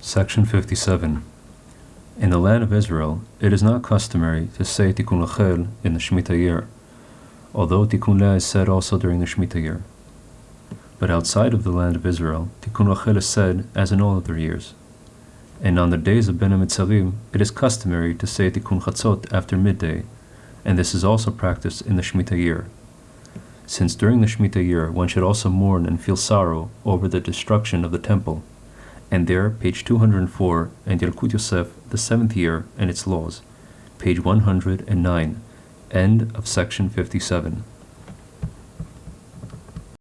Section 57. In the land of Israel, it is not customary to say Tikkun Rachel in the Shemitah year, although Tikkun Leah is said also during the Shemitah year. But outside of the land of Israel, Tikkun Rachel is said as in all other years. And on the days of Ben HaMetzarim, it is customary to say Tikkun Chatzot after midday, and this is also practiced in the Shemitah year. Since during the Shemitah year one should also mourn and feel sorrow over the destruction of the temple, and there, page 204, and Yalkut Yosef, the seventh year and its laws, page 109, end of section 57.